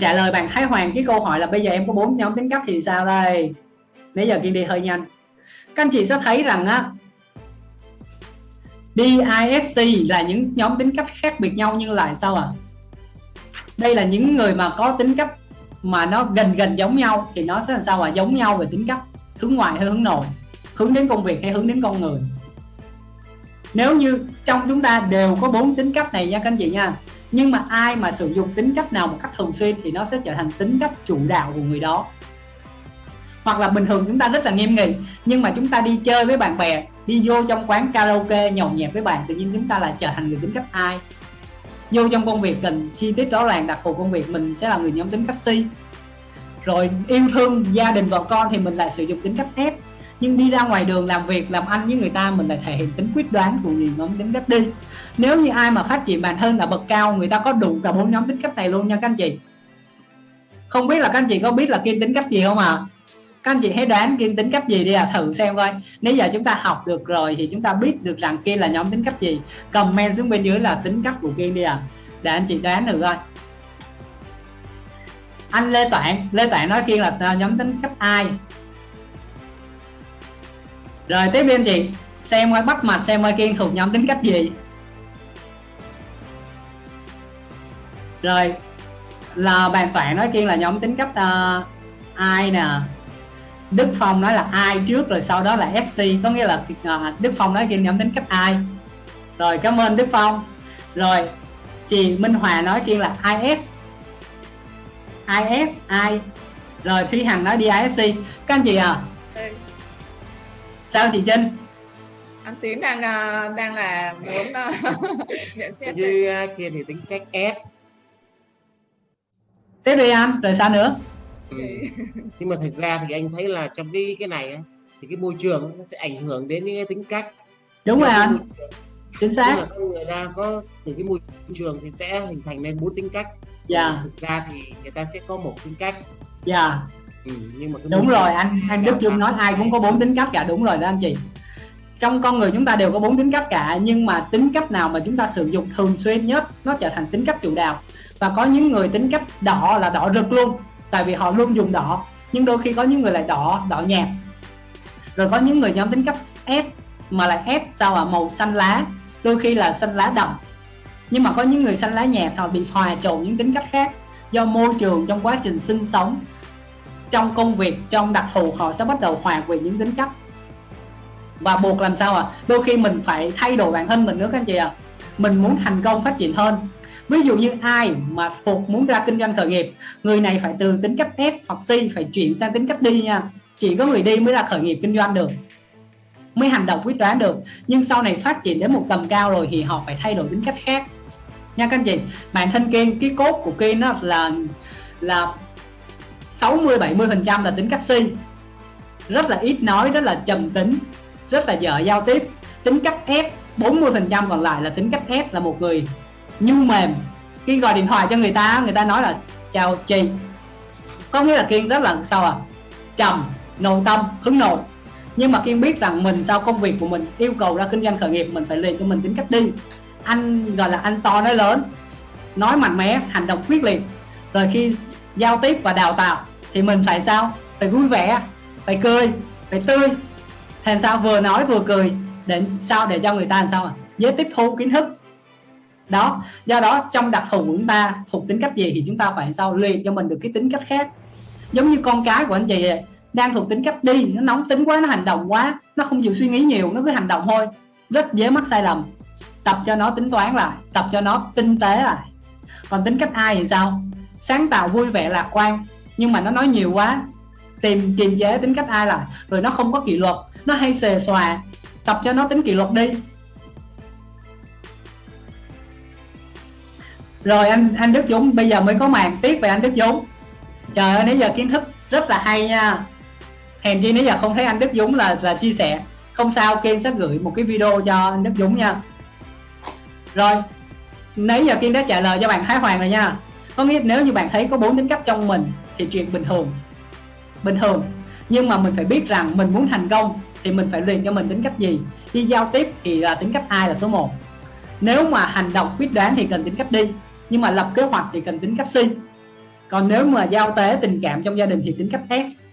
trả lời bạn Thái Hoàng, cái câu hỏi là bây giờ em có bốn nhóm tính cách thì sao đây? Nãy giờ kiên đi hơi nhanh. Các anh chị sẽ thấy rằng á DISC là những nhóm tính cách khác biệt nhau nhưng lại sao à đây là những người mà có tính cách mà nó gần gần giống nhau thì nó sẽ làm sao à giống nhau về tính cách, hướng ngoại hay hướng nội, hướng đến công việc hay hướng đến con người. Nếu như trong chúng ta đều có bốn tính cách này nha các anh chị nha nhưng mà ai mà sử dụng tính cách nào một cách thường xuyên thì nó sẽ trở thành tính cách chủ đạo của người đó. Hoặc là bình thường chúng ta rất là nghiêm nghị, nhưng mà chúng ta đi chơi với bạn bè, đi vô trong quán karaoke nhậu nhẹt với bạn, tự nhiên chúng ta lại trở thành người tính cách ai? Vô trong công việc cần chi tiết rõ ràng, đặc thù công việc mình sẽ là người nhóm tính cách si. Rồi yêu thương gia đình vợ con thì mình lại sử dụng tính cách ép nhưng đi ra ngoài đường làm việc, làm ăn với người ta mình lại thể hiện tính quyết đoán của người nhóm tính cách đi. Nếu như ai mà phát triển bản thân là bậc cao, người ta có đủ cả bốn nhóm tính cách này luôn nha các anh chị. Không biết là các anh chị có biết là kiên tính cách gì không ạ? À? các anh chị hãy đoán kiên tính cách gì đi à thử xem coi. Nếu giờ chúng ta học được rồi thì chúng ta biết được rằng kiên là nhóm tính cách gì. Comment xuống bên dưới là tính cách của kiên đi à để anh chị đoán được coi. Anh lê toản lê toản nói kiên là à, nhóm tính cách ai? Rồi tiếp bên chị. Xem coi bắt mặt xem coi kiên thuộc nhóm tính cách gì. Rồi là bàn toán nói kiên là nhóm tính cách uh, ai nè? Đức Phong nói là ai trước rồi sau đó là fc có nghĩa là uh, Đức Phong nói kiên nhóm tính cách ai. Rồi cảm ơn Đức Phong. Rồi chị Minh Hòa nói kiên là IS IS I rồi Phi Hằng nói DISC các anh chị à sao chị Trinh? Anh Tiến đang à, đang là muốn à, nhận xét như à, kia thì tính cách S tiếp đi anh rồi sao nữa? Ừ. nhưng mà thực ra thì anh thấy là trong cái cái này thì cái môi trường nó sẽ ảnh hưởng đến những cái tính cách. Đúng rồi anh. chính xác. Là con người ta có từ cái môi trường thì sẽ hình thành nên bốn tính cách. Dạ. Thực ra thì người ta sẽ có một tính cách. Dạ ừ, nhưng mà đúng rồi anh anh Đức Dung nói ai cũng có bốn tính cách cả đúng rồi đó anh chị. Trong con người chúng ta đều có bốn tính cách cả nhưng mà tính cách nào mà chúng ta sử dụng thường xuyên nhất nó trở thành tính cách chủ đạo. Và có những người tính cách đỏ là đỏ rực luôn tại vì họ luôn dùng đỏ. Nhưng đôi khi có những người lại đỏ đỏ nhạt. Rồi có những người nhóm tính cách S mà lại S sao à màu xanh lá đôi khi là xanh lá đậm. Nhưng mà có những người xanh lá nhạt họ bị hòa trộn những tính cách khác do môi trường trong quá trình sinh sống trong công việc, trong đặc thù họ sẽ bắt đầu hòa quyện những tính cách. Và buộc làm sao à đôi khi mình phải thay đổi bản thân mình nữa các anh chị ạ. À? mình muốn thành công phát triển hơn. Ví dụ như ai mà phục muốn ra kinh doanh khởi nghiệp, người này phải từ tính cách S hoặc C phải chuyển sang tính cách đi nha. Chỉ có người đi mới là khởi nghiệp kinh doanh được, mới hành động quyết đoán được. Nhưng sau này phát triển đến một tầm cao rồi thì họ phải thay đổi tính cách khác. Nha các anh chị, bản thân Kiên, cái cốt của Kiên nó là là 60 70 phần trăm là tính cách si. Rất là ít nói, rất là trầm tính, rất là dở giao tiếp. Tính cách F 40 phần trăm còn lại là tính cách F, là một người nhu mềm. Khi gọi điện thoại cho người ta người ta nói là, chào chị. Có nghĩa là kiên rất là, sao à trầm, nội tâm hứng nội. Nhưng mà kiên biết rằng mình sau công việc của mình, yêu cầu ra kinh doanh khởi nghiệp, mình phải liền cho mình tính cách đi. Anh gọi là anh to nói lớn, nói mạnh mẽ, hành động quyết liệt rồi khi giao tiếp và đào tạo thì mình phải sao? Phải vui vẻ, phải cười, phải tươi. Thành sao vừa nói vừa cười, để sao để cho người ta làm sao à dễ tiếp thu kiến thức. Đó, do đó trong đặc thù của chúng ta thuộc tính cách gì thì chúng ta phải sao luyện cho mình được cái tính cách khác. Giống như con cái của anh chị đang thuộc tính cách đi, nó nóng tính quá, nó hành động quá, nó không chịu suy nghĩ nhiều, nó cứ hành động thôi. Rất dễ mắc sai lầm. Tập cho nó tính toán lại, tập cho nó tinh tế lại. Còn tính cách ai thì sao? Sáng tạo vui vẻ lạc quan. Nhưng mà nó nói nhiều quá. Tìm, kiềm chế tính cách ai lại. Rồi nó không có kỷ luật. Nó hay xề xòa. Tập cho nó tính kỷ luật đi. Rồi anh anh Đức Dũng, bây giờ mới có màn tiếp về anh Đức Dũng. Trời ơi, nãy giờ kiến thức rất là hay nha. Hèn chi nãy giờ không thấy anh Đức Dũng là là chia sẻ. Không sao, Kiên sẽ gửi một cái video cho anh Đức Dũng nha. Rồi, nãy giờ Kiên đã trả lời cho bạn Thái Hoàng rồi nha có nghĩa nếu như bạn thấy có bốn tính cách trong mình thì chuyện bình thường. Bình thường. Nhưng mà mình phải biết rằng mình muốn thành công thì mình phải luyện cho mình tính cách gì. Đi giao tiếp thì là tính cách ai là số 1 nếu mà hành động quyết đoán thì cần tính cách đi, nhưng mà lập kế hoạch thì cần tính cách si. Còn nếu mà giao tế tình cảm trong gia đình thì tính cách S.